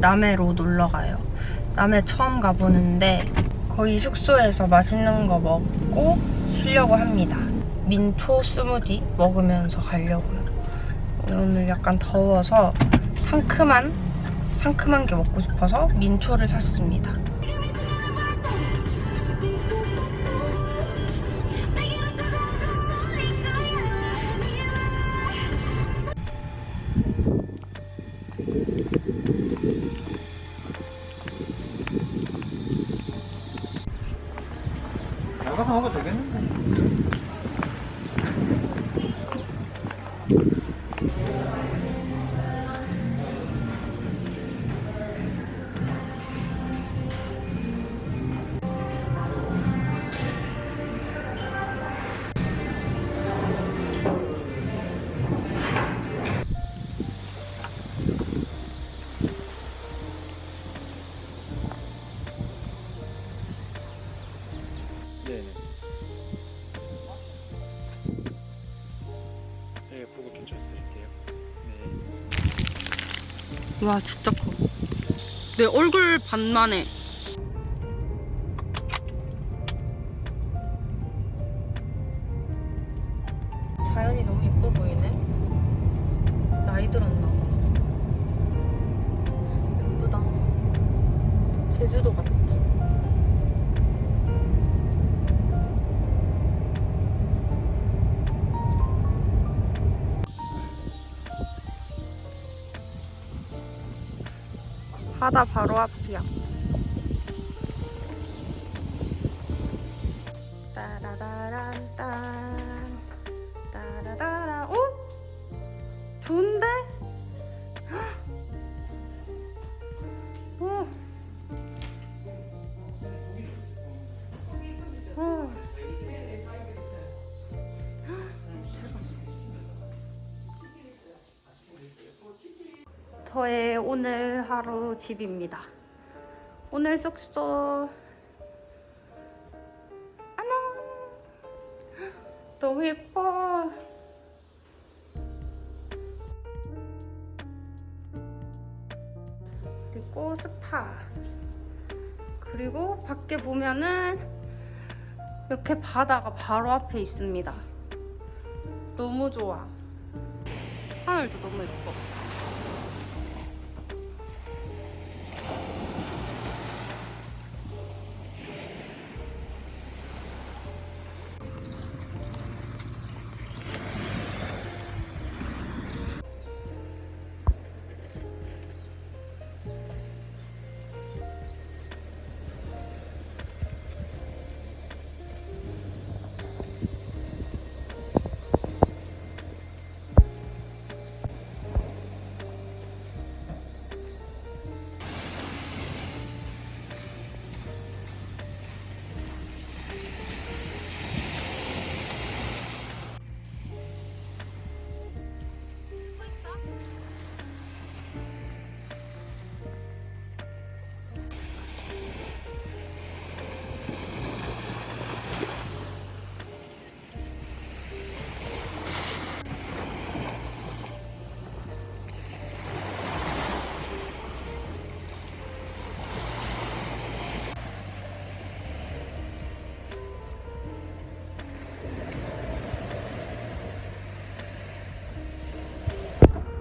남해로 놀러 가요. 남해 처음 가보는데 거의 숙소에서 맛있는 거 먹고 쉬려고 합니다. 민초 스무디 먹으면서 가려고요. 오늘 약간 더워서 상큼한 상큼한 게 먹고 싶어서 민초를 샀습니다. 먹어도 되겠는데? 와 진짜 커. 내 얼굴 반만 해. 바다 바로 앞이야. 따라라란딴 저의 오늘 하루 집입니다. 오늘 숙소 안녕. 너무 예뻐. 그리고 스파. 그리고 밖에 보면은 이렇게 바다가 바로 앞에 있습니다. 너무 좋아. 하늘도 너무 예뻐.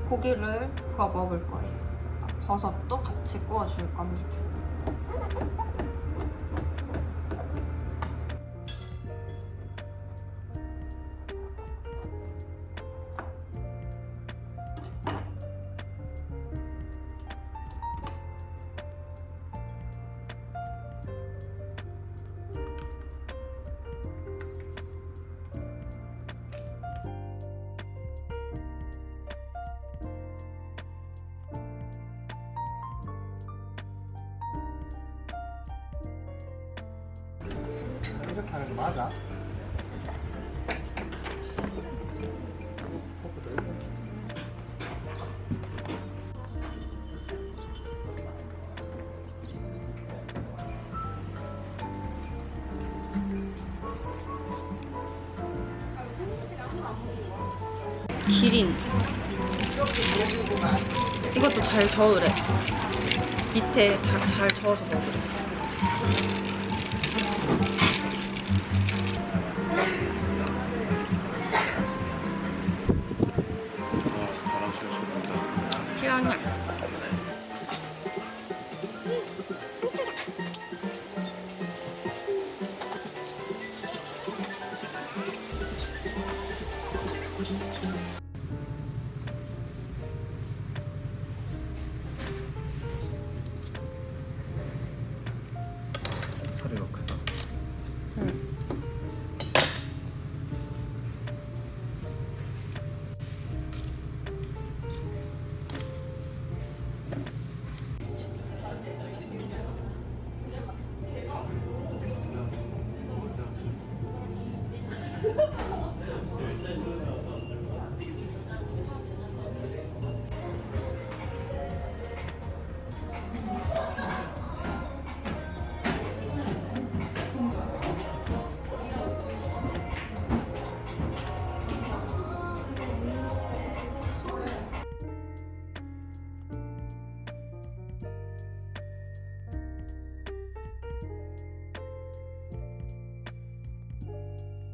고기를 구워 먹을 거예요. 버섯도 같이 구워줄 겁니다. 이렇게 하는 거 맞아? 기린. 이것도 잘 저으래. 밑에 다 잘 저어서 먹으래.